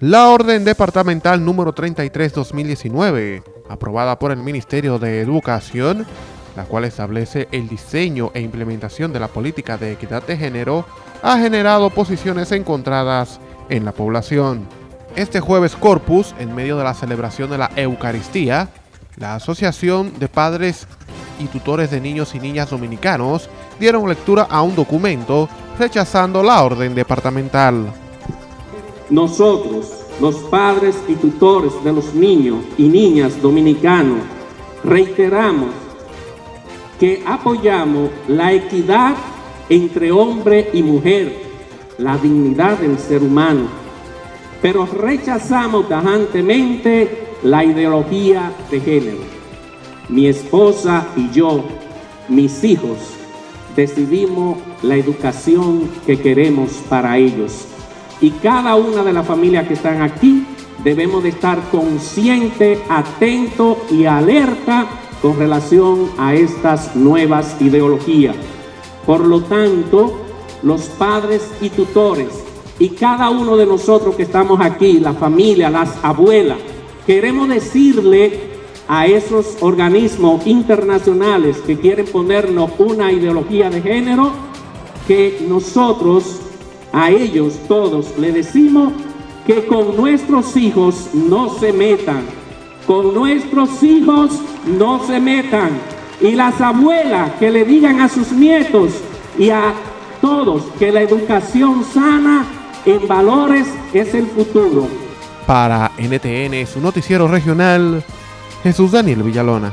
La Orden Departamental número 33-2019, aprobada por el Ministerio de Educación, la cual establece el diseño e implementación de la política de equidad de género, ha generado posiciones encontradas en la población. Este jueves Corpus, en medio de la celebración de la Eucaristía, la Asociación de Padres y Tutores de Niños y Niñas Dominicanos dieron lectura a un documento rechazando la orden departamental. Nosotros, los padres y tutores de los niños y niñas dominicanos, reiteramos que apoyamos la equidad entre hombre y mujer, la dignidad del ser humano, pero rechazamos tajantemente la ideología de género. Mi esposa y yo, mis hijos, decidimos la educación que queremos para ellos y cada una de las familias que están aquí debemos de estar consciente, atento y alerta con relación a estas nuevas ideologías. Por lo tanto, los padres y tutores y cada uno de nosotros que estamos aquí, la familia, las abuelas, queremos decirle a esos organismos internacionales que quieren ponernos una ideología de género, que nosotros a ellos todos le decimos que con nuestros hijos no se metan, con nuestros hijos no se metan. Y las abuelas que le digan a sus nietos y a todos que la educación sana en valores es el futuro. Para NTN, su noticiero regional, Jesús Daniel Villalona.